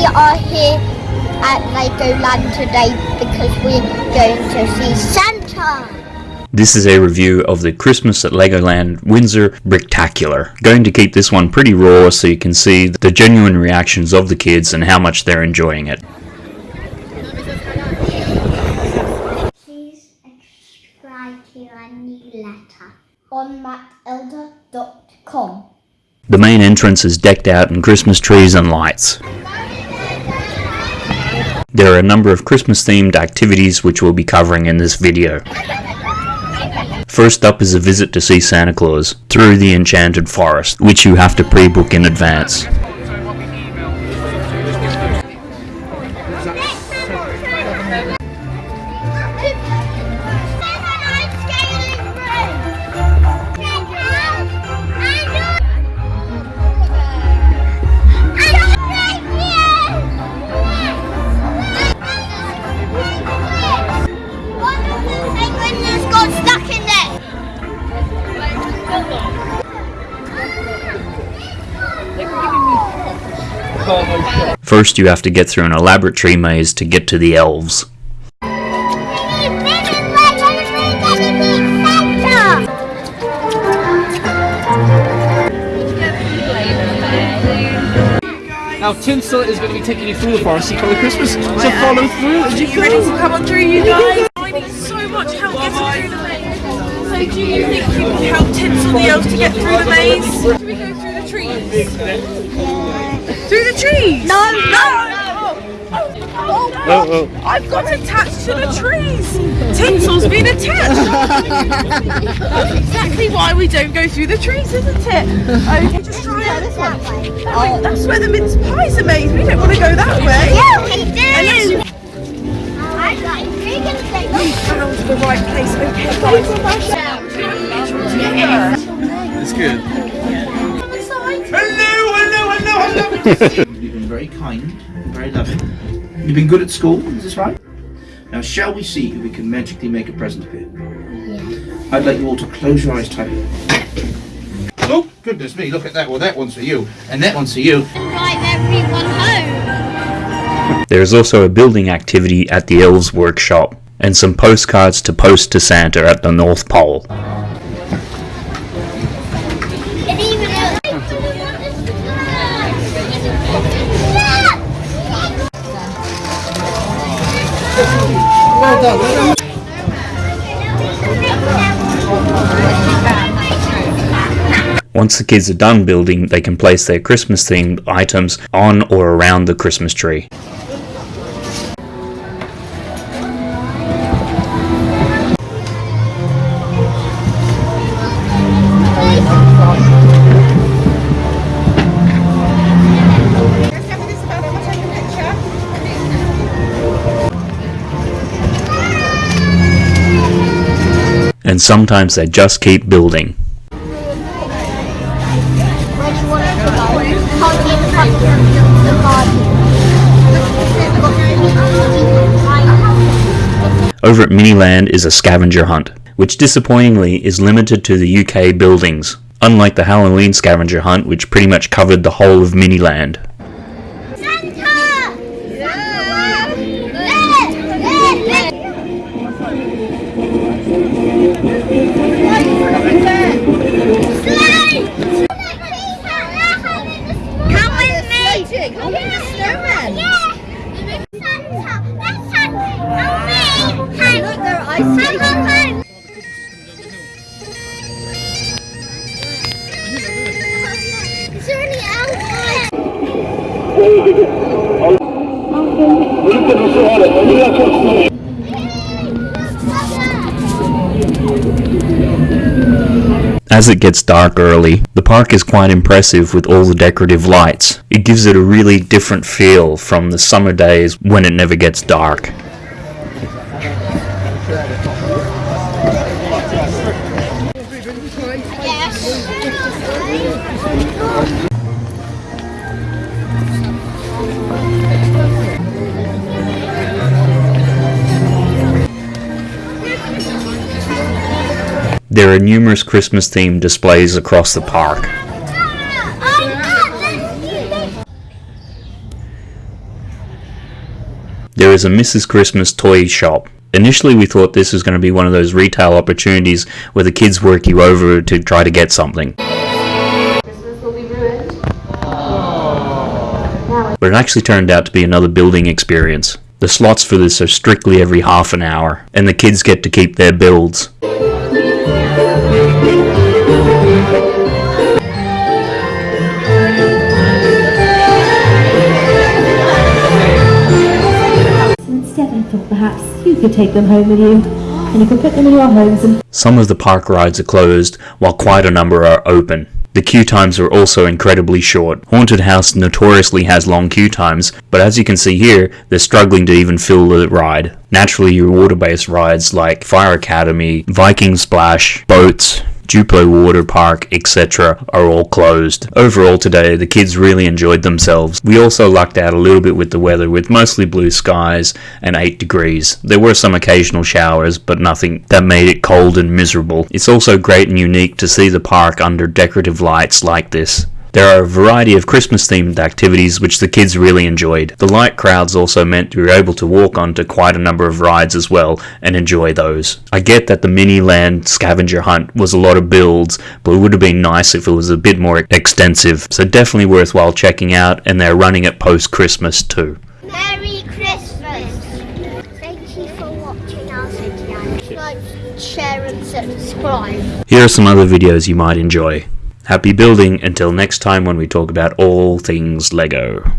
we are here at Legoland today because we're going to see Santa. This is a review of the Christmas at Legoland Windsor Bricktacular. Going to keep this one pretty raw so you can see the genuine reactions of the kids and how much they're enjoying it. Please subscribe to our newsletter on mattelder.com. The main entrance is decked out in Christmas trees and lights. There are a number of Christmas themed activities which we'll be covering in this video. First up is a visit to see Santa Claus through the Enchanted Forest, which you have to pre-book in advance. First you have to get through an elaborate tree maze to get to the elves. Now, Tinsel is going to be taking you through the forest, you call Christmas, so follow through as you you ready to come on through, you guys? I need so much help getting through the maze. So do you think you can help Tinsel the elf to get through the maze? Should we go through the trees? Through the trees? No, no! Oh, oh, oh, I've got attached to the trees. Tinsel's been attached. That's exactly why we don't go through the trees, isn't it? Okay, just try it this way. Oh, that's where the mince pies are made. We don't want to go that way. Yeah, we do. Unless you found the right place. Okay, guys. It's good. You've been very kind, very loving. You've been good at school, is this right? Now, shall we see if we can magically make a present appear? Yeah. I'd like you all to close your eyes tight. Oh, goodness me, look at that. Well, that one's for you, and that one's for you. Drive everyone home. There is also a building activity at the elves workshop and some postcards to post to Santa at the North Pole. Once the kids are done building, they can place their Christmas themed items on or around the Christmas tree. And sometimes they just keep building. Over at Miniland is a scavenger hunt, which disappointingly is limited to the UK buildings, unlike the Halloween scavenger hunt which pretty much covered the whole of Miniland. As it gets dark early, the park is quite impressive with all the decorative lights. It gives it a really different feel from the summer days when it never gets dark. There are numerous Christmas themed displays across the park. there is a Mrs. Christmas toy shop. Initially, we thought this was going to be one of those retail opportunities where the kids work you over to try to get something. But it actually turned out to be another building experience. The slots for this are strictly every half an hour, and the kids get to keep their builds. Perhaps you could take them home with you, and you could put them in your homes Some of the park rides are closed, while quite a number are open. The queue times are also incredibly short. Haunted House notoriously has long queue times, but as you can see here, they're struggling to even fill the ride. Naturally, your water-based rides like Fire Academy, Viking Splash, boats, Duplo Water Park, etc. are all closed. Overall today, the kids really enjoyed themselves. We also lucked out a little bit with the weather with mostly blue skies and 8 degrees. There were some occasional showers, but nothing that made it cold and miserable. It's also great and unique to see the park under decorative lights like this. There are a variety of Christmas themed activities which the kids really enjoyed. The light crowds also meant we were able to walk onto quite a number of rides as well and enjoy those. I get that the mini land scavenger hunt was a lot of builds, but it would have been nice if it was a bit more extensive. So definitely worthwhile checking out and they're running it post Christmas too. Merry Christmas! Thank you for watching our video. Like, share and subscribe. Here are some other videos you might enjoy. Happy building until next time when we talk about all things Lego.